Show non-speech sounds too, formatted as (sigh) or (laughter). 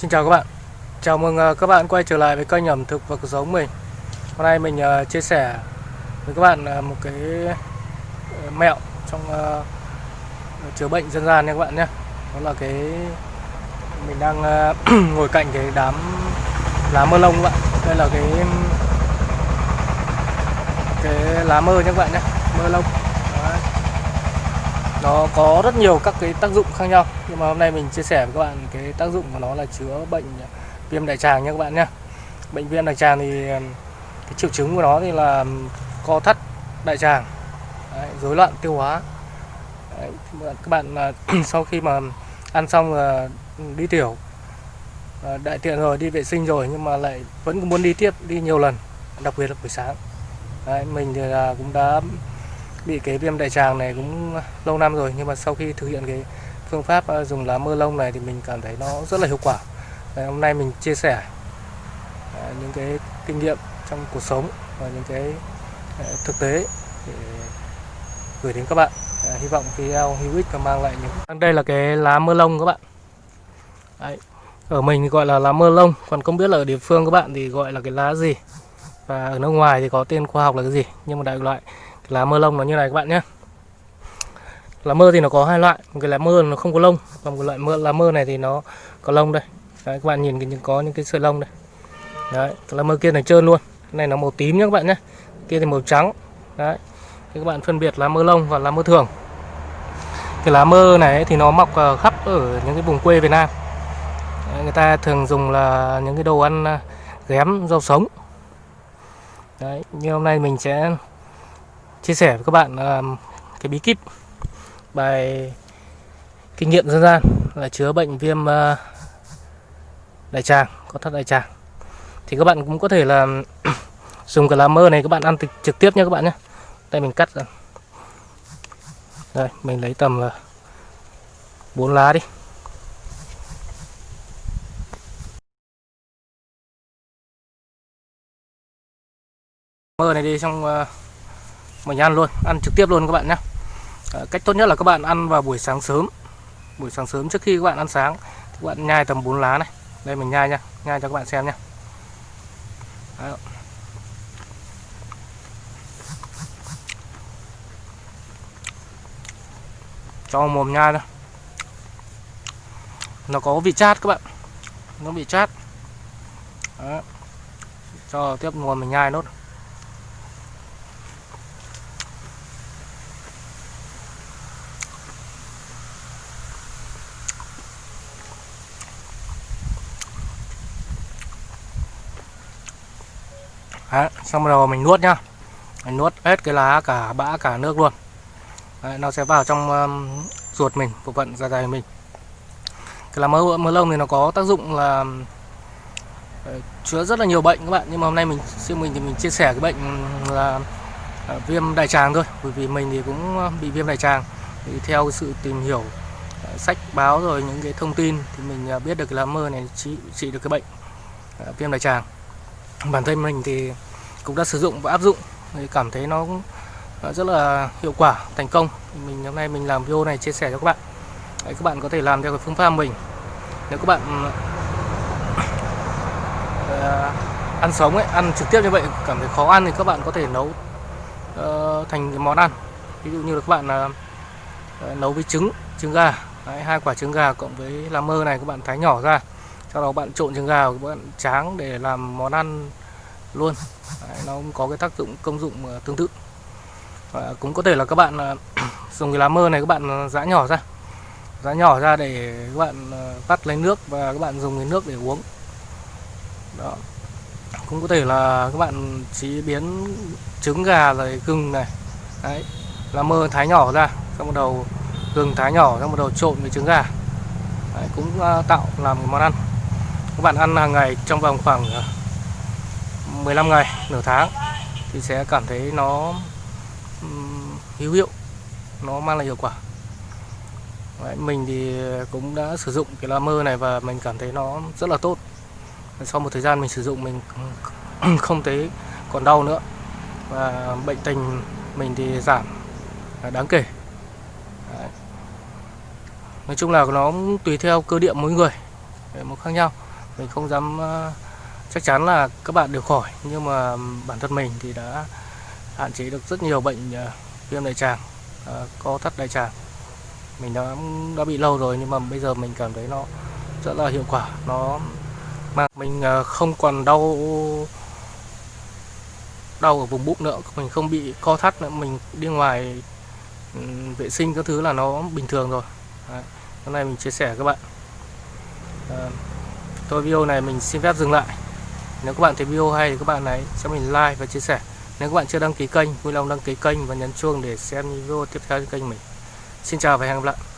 Xin chào các bạn. Chào mừng à, các bạn quay trở lại với kênh ẩm thực và cuộc sống mình. Hôm nay mình à, chia sẻ với các bạn à, một cái ờ, mẹo trong chữa bệnh dân gian nha các bạn nhé. Đó là cái, mình đang (clears throat) ngồi cạnh cái đám, lá mơ lông các bạn. Đây là cái cái lá mơ nha các bạn nhé. Mơ lông. Nó có rất nhiều các cái tác dụng khác nhau Nhưng mà hôm nay mình chia sẻ với các bạn cái tác dụng của nó là chữa bệnh viêm đại tràng nha các bạn nhé. Bệnh viêm đại tràng thì cái triệu chứng của nó thì là co thắt đại tràng rối loạn tiêu hóa. Đấy, các bạn (clears throat) sau khi mà ăn xong là đi tiểu à, đại tiện rồi đi vệ sinh rồi nhưng mà lại vẫn muốn đi tiếp đi nhiều lần đặc biệt là buổi sáng. Đấy, mình thì là cũng đã bị cái viêm đại tràng này cũng lâu năm rồi nhưng mà sau khi thực hiện cái phương pháp à, dùng lá mơ lông này thì mình cảm thấy nó rất là hiệu quả. Đấy, hôm nay mình chia sẻ à, những cái kinh nghiệm trong cuộc sống và những cái à, thực tế để gửi đến các bạn. À, hy vọng video hữu ích và mang lại những vâng, đây là cái lá mơ lông các bạn. Đấy. ở mình thì gọi là lá mơ lông còn không biết là ở địa phương các bạn thì gọi là cái lá gì? Và ở nước ngoài thì có tên khoa học là cái gì? Nhưng mà đại loại lá mơ lông nó như này các bạn nhé. Lá mơ thì nó có hai loại một cái lá mơ nó không có lông còn một loại mơ lá mơ này thì nó có lông đây. Đấy, các bạn nhìn cái có những cái sợi lông đây. Đấy cái lá mơ kia này trơn luôn. Cái này nó màu tím nhé các bạn nhé. Kia thì màu trắng. Đấy thì các bạn phân biệt lá mơ lông và lá mơ thường. Cái lá mơ này thì nó mọc ờ, khắp ở những cái vùng quê Việt Nam. Đấy, người ta thường dùng là những cái đồ ăn ờ, ghém rau sống. Đấy như hôm nay mình sẽ chia sẻ với các bạn ờ, cái bí kíp bài kinh nghiệm dân gian là chữa bệnh viêm uh, đại tràng có thắt đại tràng. Thì các bạn cũng có thể là (clears throat) dùng cái lá mơ này các bạn ăn trực, tiếp nhé các bạn nhé. Đây mình cắt ra. Đây mình lấy tầm là bốn lá đi. Mơ này đi xong uh, mình ăn luôn, ăn trực tiếp luôn các bạn nhé. Ờ, cách tốt nhất là các bạn ăn vào buổi sáng sớm. Buổi sáng sớm trước khi các bạn ăn sáng thì các bạn nhai tầm 4 lá này. Đây mình nhai nha, nhai cho các bạn xem nha Đấy. cho mồm nhai thôi. Nó có vị chát các bạn. Nó bị chát. Đấy. cho tiếp mồm mình nhai nốt. Đấy, xong rồi mình nuốt nhá. Mình nuốt hết cái lá cả bã cả nước luôn. Đấy, nó sẽ vào trong um, ruột mình bộ phận dạ dày mình. Cái lá mơ mơ lông thì nó có tác dụng là um, ờ, uh, chữa rất là nhiều bệnh các bạn. Nhưng mà hôm nay mình riêng mình thì mình chia sẻ cái bệnh um, là uh, viêm đại tràng thôi. Bởi vì mình thì cũng um, bị viêm đại tràng. Thì theo sự tìm hiểu uh, sách báo rồi những cái thông tin thì mình biết được cái lá mơ này trị trị được cái bệnh viêm đại tràng bản thân mình thì cũng đã sử dụng và áp dụng thì cảm thấy nó cũng à, rất là hiệu quả thành công. Mình hôm nay mình làm video này chia sẻ cho các bạn. Đấy, các bạn có thể làm theo cái phương pháp mình. Nếu các bạn uh, ăn sống ấy ăn trực tiếp như vậy cảm thấy khó ăn thì các bạn có thể nấu uh, thành cái món ăn. Ví dụ như là các bạn uh, nấu với trứng trứng gà. Đấy, hai quả trứng gà cộng với lá mơ này các bạn thái nhỏ ra sau đó bạn trộn trứng gà các bạn tráng để làm món ăn luôn. Đấy, nó cũng có cái tác dụng công dụng ờ, tương tự. Và cũng có thể là các bạn ờ, (clears throat) dùng cái lá mơ này các bạn ờ, giã nhỏ ra. Giã nhỏ ra để các bạn vắt lấy nước và các bạn dùng cái nước để uống. Đó. Cũng có thể là các bạn chế biến trứng gà rồi gừng này. Đấy lá mơ thái nhỏ ra xong bắt đầu gừng thái nhỏ xong bắt đầu trộn với trứng gà. Đấy, cũng tạo làm một món ăn các bạn ăn hàng ngày trong vòng khoảng ờ, 15 ngày nửa tháng thì sẽ cảm thấy nó hữu hiệu nó mang lại hiệu quả. Đấy, mình thì cũng đã sử dụng cái lá mơ này và mình cảm thấy nó rất là tốt. Sau một thời gian mình sử dụng mình (coughs) không thấy còn đau nữa và bệnh tình mình thì giảm à, đáng kể. Đấy. nói chung là nó tùy theo cơ địa mỗi người một khác nhau mình không dám ờ, chắc chắn là các bạn đều khỏi nhưng mà bản thân mình thì đã hạn chế được rất nhiều bệnh ờ, viêm đại tràng ờ, co thắt đại tràng. Mình đã đã bị lâu rồi nhưng mà bây giờ mình cảm thấy nó rất là hiệu quả nó mà mình không còn đau đau ở vùng bụng nữa mình không bị co thắt nữa mình đi ngoài ừ, vệ sinh các thứ là nó bình thường rồi. Đấy. hôm nay mình chia sẻ với các bạn. Ờ, thôi, video này mình xin phép dừng lại. Nếu các bạn thấy video hay thì các bạn hãy cho mình like và chia sẻ. Nếu các bạn chưa đăng ký kênh, vui lòng đăng ký kênh và nhấn chuông để xem video tiếp theo trên kênh mình. Xin chào và hẹn gặp lại.